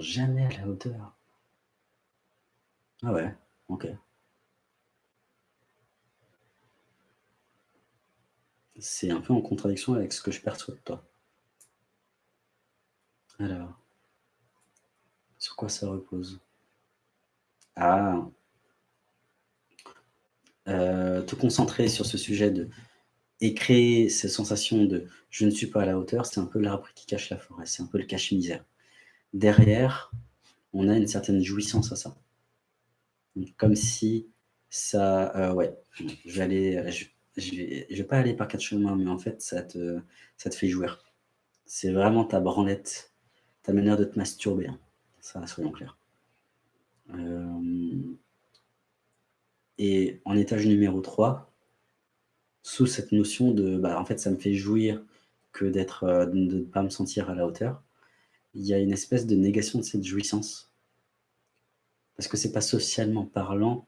jamais à la hauteur. Ah ouais, OK. C'est un peu en contradiction avec ce que je perçois de toi. Alors, sur quoi ça repose? Ah! Euh, te concentrer sur ce sujet et créer cette sensation de « je ne suis pas à la hauteur », c'est un peu l'arbre qui cache la forêt, c'est un peu le cache-misère. Derrière, on a une certaine jouissance à ça. comme si ça, euh, ouais, je vais je, vais, pas aller par quatre chemins, mais en fait, ça te, ça te fait jouir. C'est vraiment ta branlette, ta manière de te masturber. Hein. Ça, soyons clairs. Euh, et en étage numéro 3, sous cette notion de, bah, en fait, ça me fait jouir que d'être, euh, de ne pas me sentir à la hauteur, il y a une espèce de négation de cette jouissance. Parce que c'est pas socialement parlant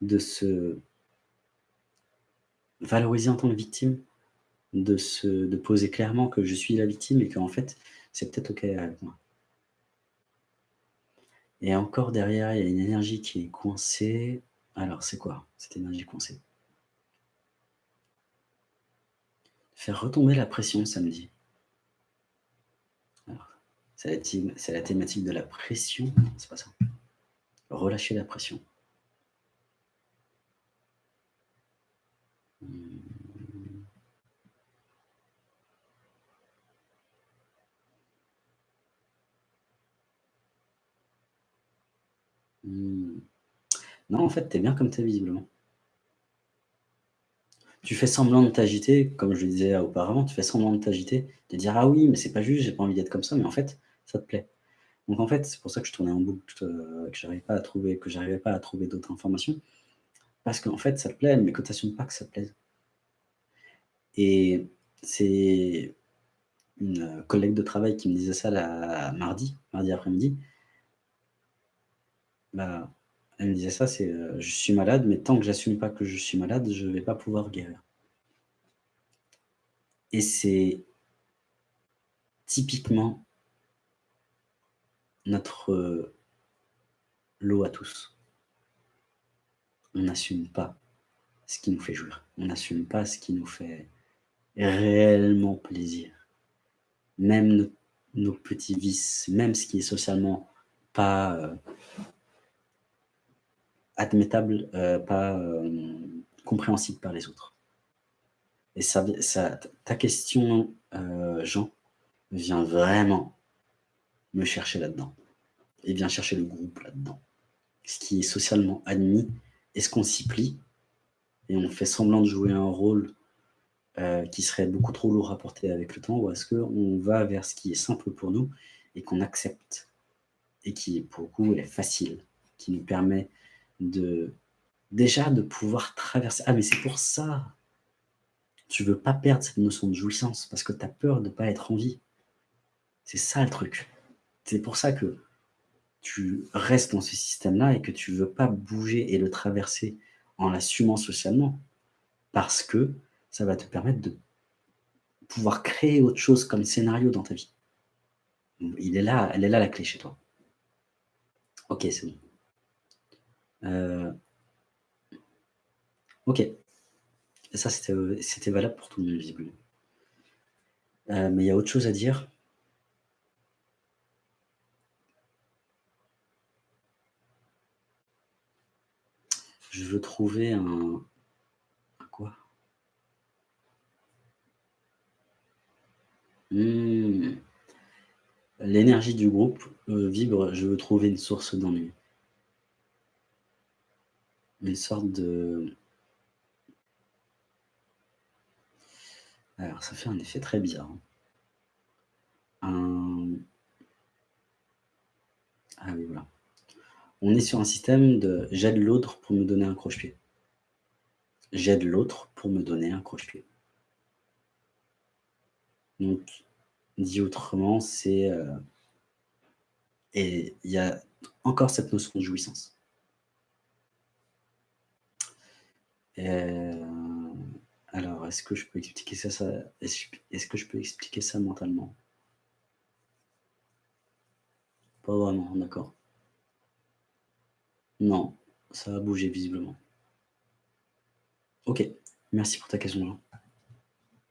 de se valoriser en tant que victime, de, se, de poser clairement que je suis la victime et qu'en fait, c'est peut-être OK avec moi. Et encore derrière, il y a une énergie qui est coincée. Alors, c'est quoi? Cette énergie coincée Faire retomber la pression samedi. C'est la, thématique de la pression. C'est pas ça. Relâcher la pression. Hmm. Hmm. Non, en fait, tu es bien comme tu es visiblement. Tu fais semblant de t'agiter, comme je le disais auparavant, tu fais semblant de t'agiter, de dire ah oui, mais c'est pas juste, j'ai pas envie d'être comme ça, mais en fait, ça te plaît. Donc en fait, c'est pour ça que je tournais en boucle, euh, que j'arrivais pas à trouver, que j'arrivais pas à trouver d'autres informations, parce qu'en fait, ça te plaît, mais que tu n'assumes pas que ça te plaise. Et c'est une collègue de travail qui me disait ça la mardi, mardi après-midi. Bah, elle me disait ça, c'est euh, je suis malade, mais tant que j'assume pas que je suis malade, je vais pas pouvoir guérir. Et c'est typiquement notre euh, lot à tous. On n'assume pas ce qui nous fait jouir. On n'assume pas ce qui nous fait réellement plaisir. Même nos, petits vices, même ce qui est socialement pas euh, admettable, euh, pas compréhensible par les autres. Et ça, ta question, Jean, vient vraiment me chercher là-dedans. Et vient chercher le groupe là-dedans. Ce qui est socialement admis, est-ce qu'on s'y plie et on fait semblant de jouer un rôle qui serait beaucoup trop lourd à porter avec le temps, ou est-ce qu'on va vers ce qui est simple pour nous et qu'on accepte, et qui, pour le est facile, qui nous permet de déjà de pouvoir traverser. Ah, mais c'est pour ça Tu veux pas perdre cette notion de jouissance parce que tu as peur de pas être en vie. C'est ça le truc. C'est pour ça que tu restes dans ce système-là et que tu veux pas bouger et le traverser en l'assumant socialement. Parce que ça va te permettre de pouvoir créer autre chose comme scénario dans ta vie. Il est là, elle est là la clé chez toi. Ok, c'est bon. Euh, ok. Et ça, c'était valable pour tout le monde, visiblement. Euh, mais il y a autre chose à dire. Je veux trouver un... quoi? Hmm. L'énergie du groupe euh, vibre, je veux trouver une source d'ennui une sorte de... Alors, ça fait un effet très bizarre. Hein. Ah oui, voilà. On est sur un système de j'aide l'autre pour me donner un croche-pied. J'aide l'autre pour me donner un croche-pied. Donc, dit autrement, c'est... Euh, et il y a encore cette notion de jouissance. Euh, alors, est-ce que je peux expliquer ça, ça est-ce que je peux expliquer ça mentalement? Pas vraiment, d'accord. Non, ça a bougé visiblement. OK, merci pour ta question, Jean.